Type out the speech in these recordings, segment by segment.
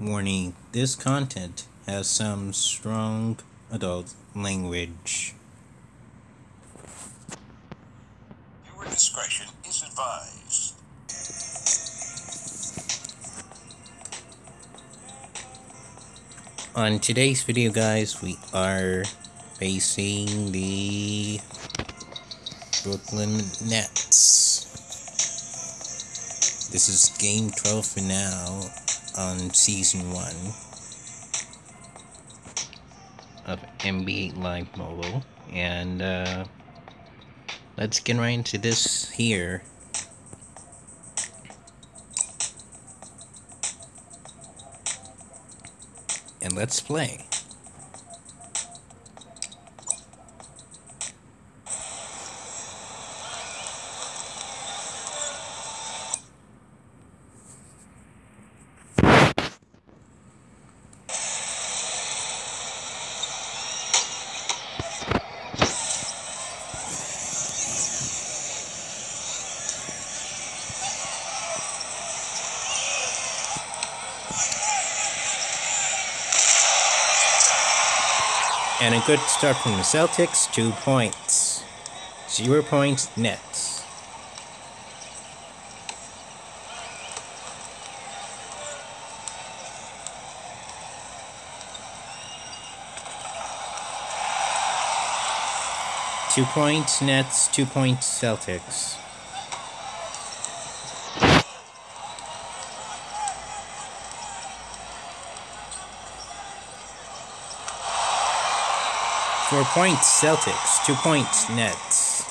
Warning this content has some strong adult language. Viewer discretion is advised. On today's video, guys, we are facing the Brooklyn Nets. This is game 12 for now on season 1 of NBA Live Mobile. And uh, let's get right into this here. And let's play. And a good start from the Celtics, two points. Zero points Nets. Two points Nets, two points Celtics. Four points Celtics, two points Nets.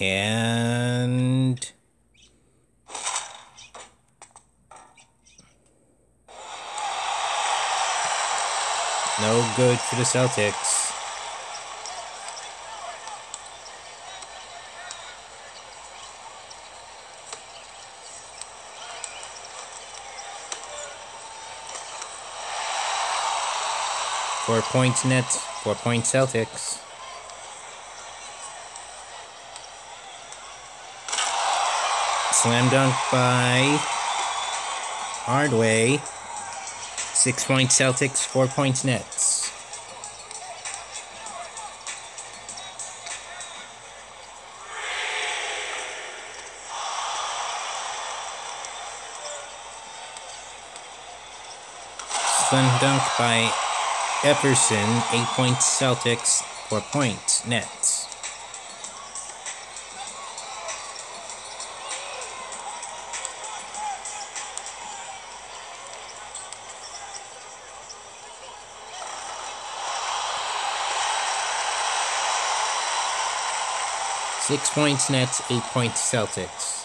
And good for the Celtics. Four points Nets, four points Celtics. Slam dunk by Hardaway. Six points Celtics, four points Nets. Slam dunk by Epperson, eight points Celtics, four points Nets. Six points Nets, eight points Celtics.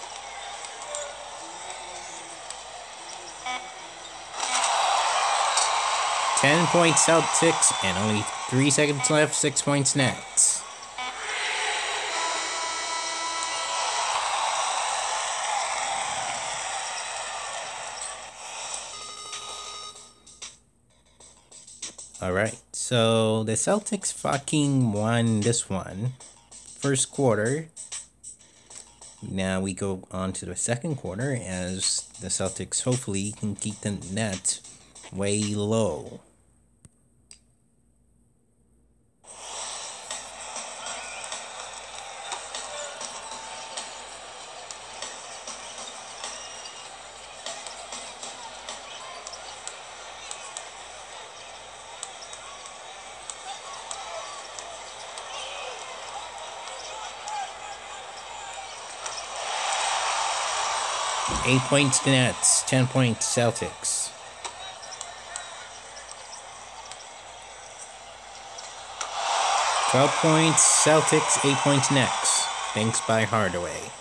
Ten points Celtics, and only three seconds left, six points Nets. Alright, so the Celtics fucking won this one first quarter. Now we go on to the second quarter as the Celtics hopefully can keep the net way low. Eight points Nets, ten points Celtics. Twelve points Celtics, eight points Nets. Thanks by Hardaway.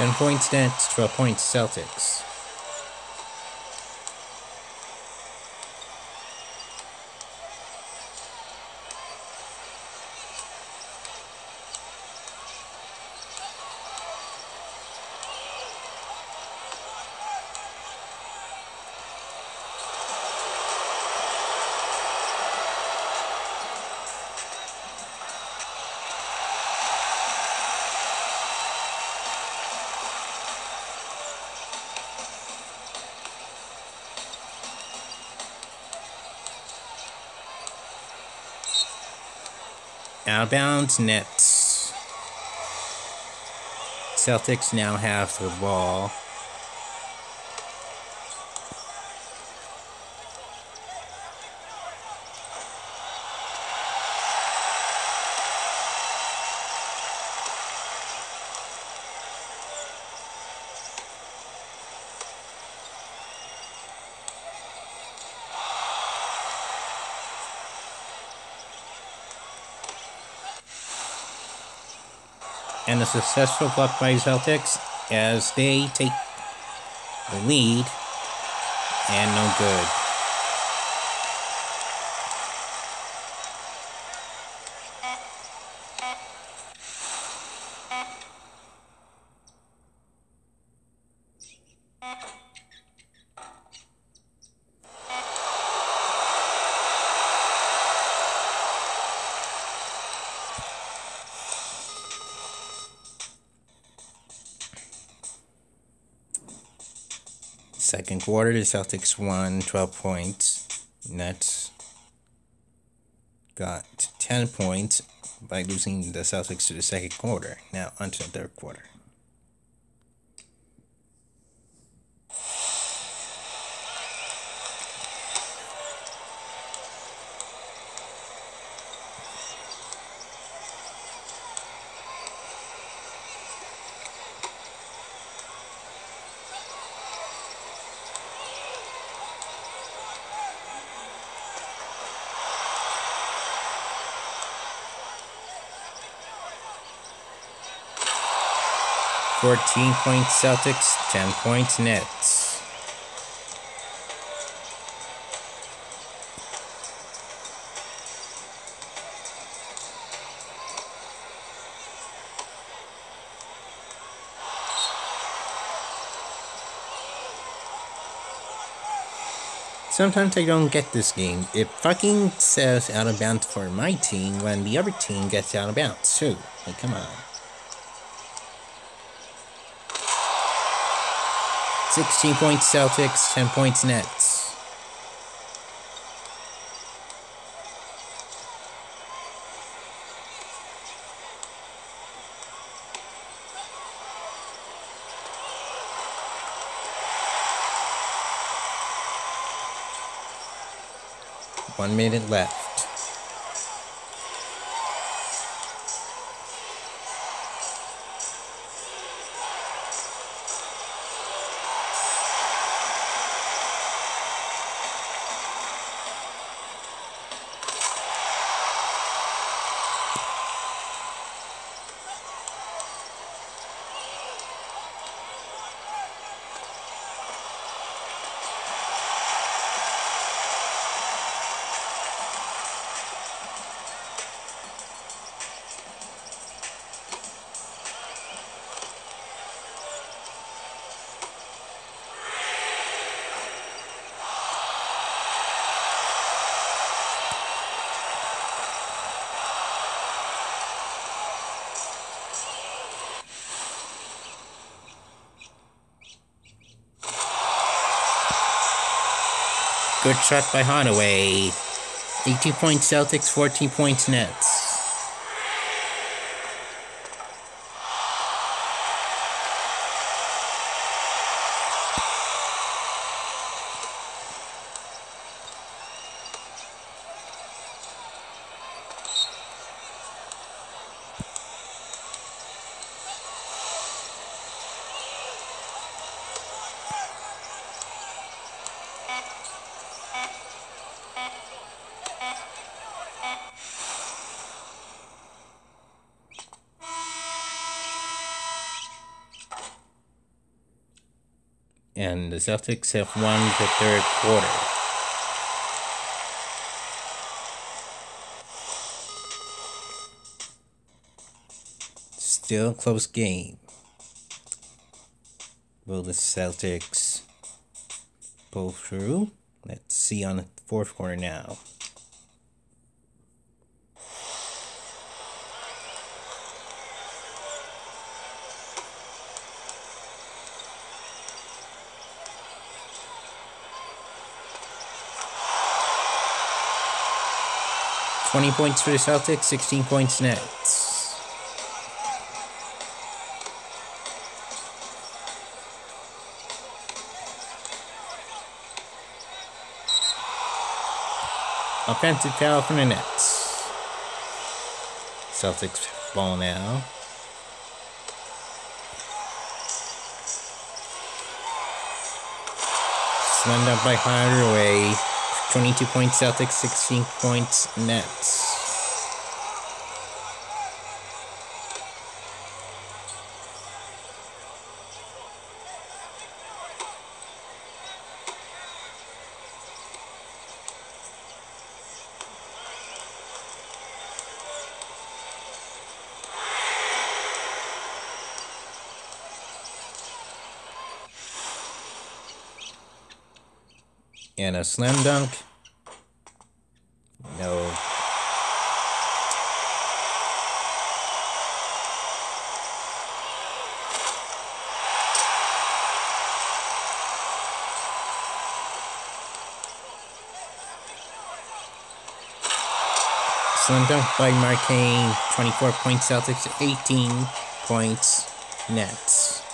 10 points Nets, 12 points Celtics. Out of bounds, Nets. Celtics now have the ball. And a successful block by Celtics as they take the lead and no good. Second quarter, the Celtics won 12 points. Nets got 10 points by losing the Celtics to the second quarter. Now, onto the third quarter. Fourteen points Celtics, ten points Nets. Sometimes I don't get this game. It fucking says out of bounds for my team when the other team gets out of bounds too. Like, come on. 16 points Celtics, 10 points Nets. One minute left. Good shot by Hardaway. 18 points Celtics, 14 points Nets. And the Celtics have won the third quarter. Still close game. Will the Celtics pull through? Let's see on the fourth quarter now. Twenty points for the Celtics, sixteen points Nets. Offensive foul from the Nets. Celtics ball now. Slammed up by Hardaway. 22 points Celtics, 16 points Nets. 'And a slam dunk. No. Slam dunk by Markkanen. 24 points Celtics, 18 points Nets.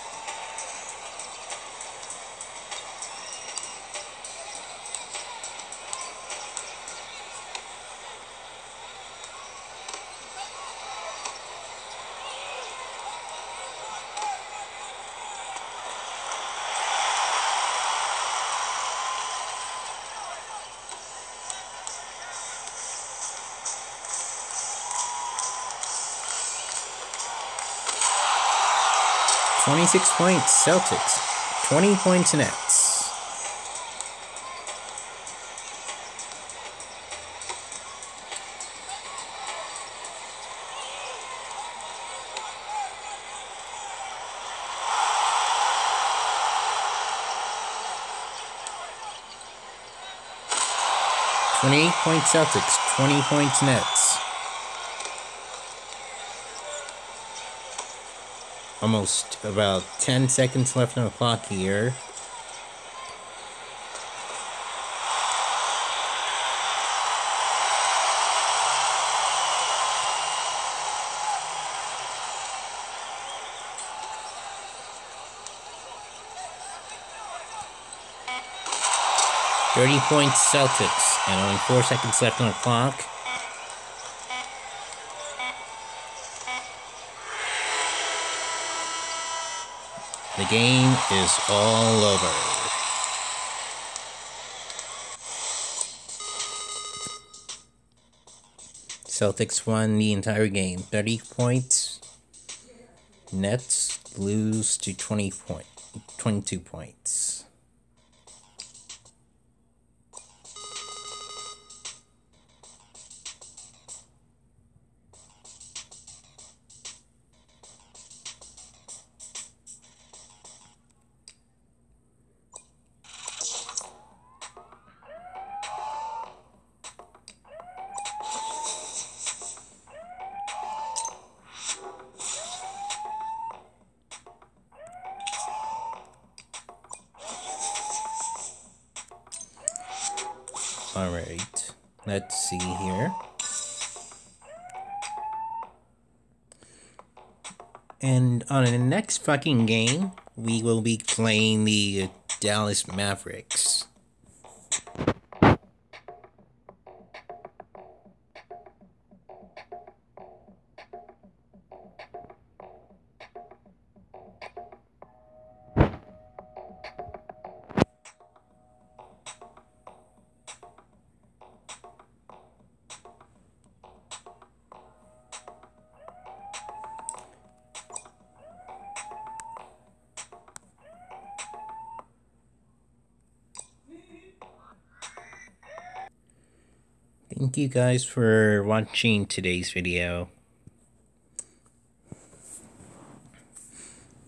Twenty-six points Celtics, twenty points Nets. Twenty-eight points Celtics, twenty points Nets. Almost about 10 seconds left on the clock here. Thirty points Celtics, and only four seconds left on the clock. Game is all over. Celtics won the entire game. 30 points. Nets lose to 20 point, 22 points. All right, let's see here. And on the next fucking game, we will be playing the Dallas Mavericks. Thank you guys for watching today's video.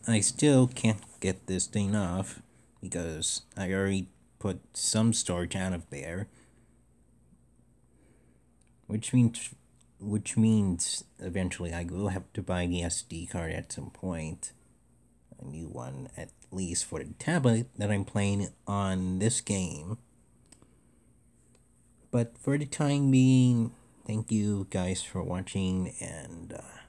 I still can't get this thing off because I already put some storage out of there. Which means which means eventually I will have to buy the SD card at some point. A new one at least for the tablet that I'm playing on this game. But for the time being, thank you guys for watching and uh,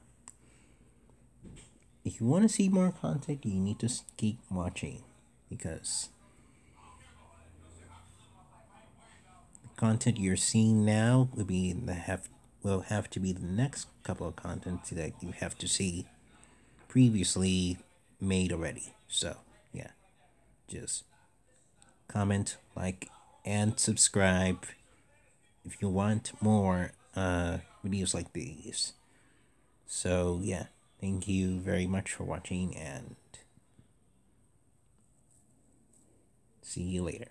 if you want to see more content, you need to keep watching because the content you're seeing now will be the have will have to be the next couple of contents that you have to see previously made already. So yeah, just comment, like, and subscribe if you want more uh, videos like these. So yeah. Thank you very much for watching and see you later.